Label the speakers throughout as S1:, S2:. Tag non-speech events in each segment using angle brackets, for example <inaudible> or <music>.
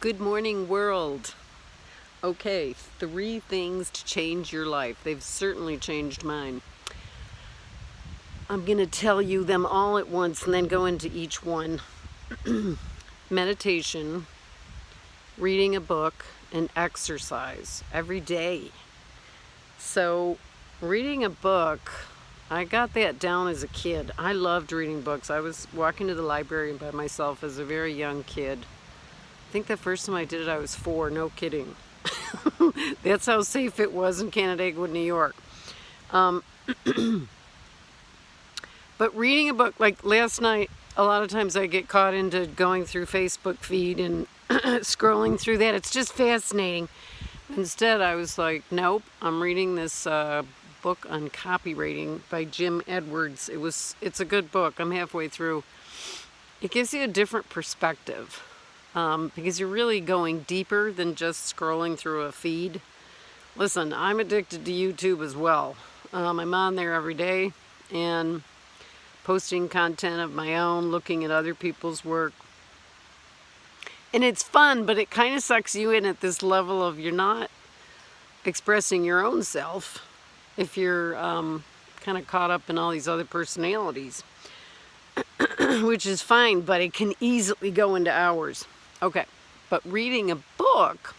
S1: Good morning world. Okay, three things to change your life. They've certainly changed mine. I'm going to tell you them all at once and then go into each one. <clears throat> Meditation, reading a book, and exercise every day. So, reading a book, I got that down as a kid. I loved reading books. I was walking to the library by myself as a very young kid. I think the first time I did it I was four, no kidding. <laughs> That's how safe it was in Canandaigua, New York. Um, <clears throat> but reading a book, like last night, a lot of times I get caught into going through Facebook feed and <clears throat> scrolling through that. It's just fascinating. Instead, I was like, nope, I'm reading this uh, book on copywriting by Jim Edwards. It was, it's a good book. I'm halfway through. It gives you a different perspective um, because you're really going deeper than just scrolling through a feed. Listen, I'm addicted to YouTube as well. Um, I'm on there every day and posting content of my own, looking at other people's work. And it's fun, but it kind of sucks you in at this level of you're not expressing your own self if you're um, kind of caught up in all these other personalities, <clears throat> which is fine, but it can easily go into hours. Okay, but reading a book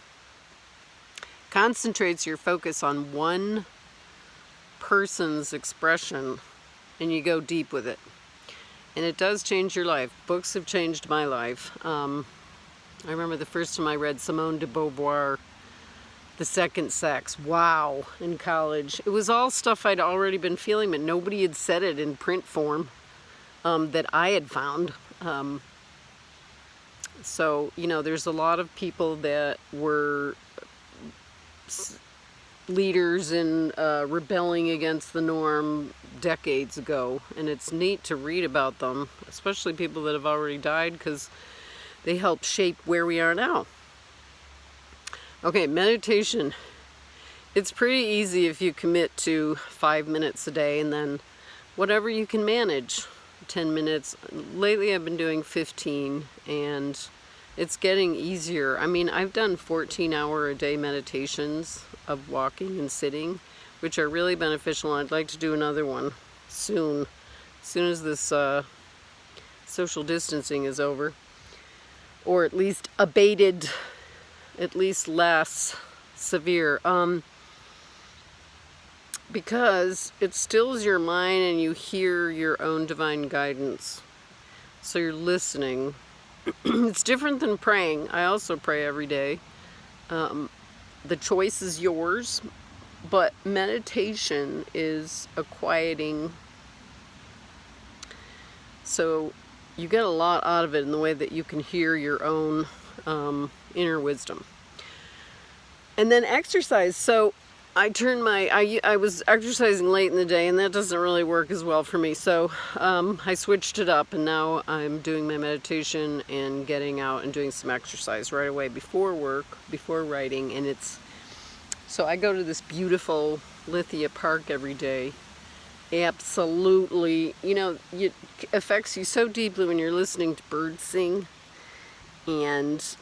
S1: concentrates your focus on one person's expression and you go deep with it. And it does change your life. Books have changed my life. Um, I remember the first time I read Simone de Beauvoir, The Second Sex. Wow, in college. It was all stuff I'd already been feeling, but nobody had said it in print form um, that I had found. Um, so, you know, there's a lot of people that were leaders in uh, rebelling against the norm decades ago. And it's neat to read about them, especially people that have already died because they help shape where we are now. Okay, meditation. It's pretty easy if you commit to five minutes a day and then whatever you can manage. 10 minutes. Lately I've been doing 15 and it's getting easier. I mean, I've done 14 hour a day meditations of walking and sitting, which are really beneficial. I'd like to do another one soon, as soon as this uh, social distancing is over, or at least abated, at least less severe. Um, because it stills your mind and you hear your own divine guidance. So you're listening. <clears throat> it's different than praying. I also pray every day. Um, the choice is yours, but meditation is a quieting. So you get a lot out of it in the way that you can hear your own um, inner wisdom. And then exercise. So I turned my, I, I was exercising late in the day and that doesn't really work as well for me. So um, I switched it up and now I'm doing my meditation and getting out and doing some exercise right away before work, before writing. And it's, so I go to this beautiful Lithia Park every day. Absolutely, you know, it affects you so deeply when you're listening to birds sing and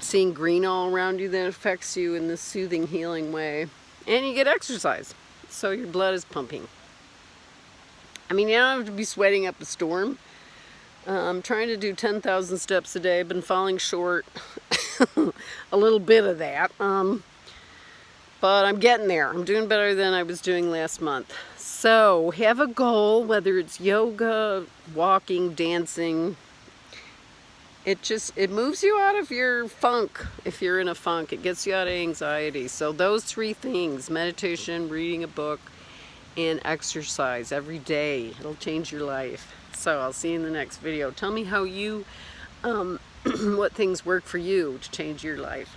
S1: seeing green all around you that affects you in this soothing, healing way and you get exercise. So your blood is pumping. I mean, you don't have to be sweating up a storm. Uh, I'm trying to do 10,000 steps a day. I've been falling short <laughs> a little bit of that. Um, but I'm getting there. I'm doing better than I was doing last month. So have a goal, whether it's yoga, walking, dancing, it just it moves you out of your funk if you're in a funk. It gets you out of anxiety. So those three things meditation reading a book and exercise every day it'll change your life. So I'll see you in the next video. Tell me how you um, <clears throat> what things work for you to change your life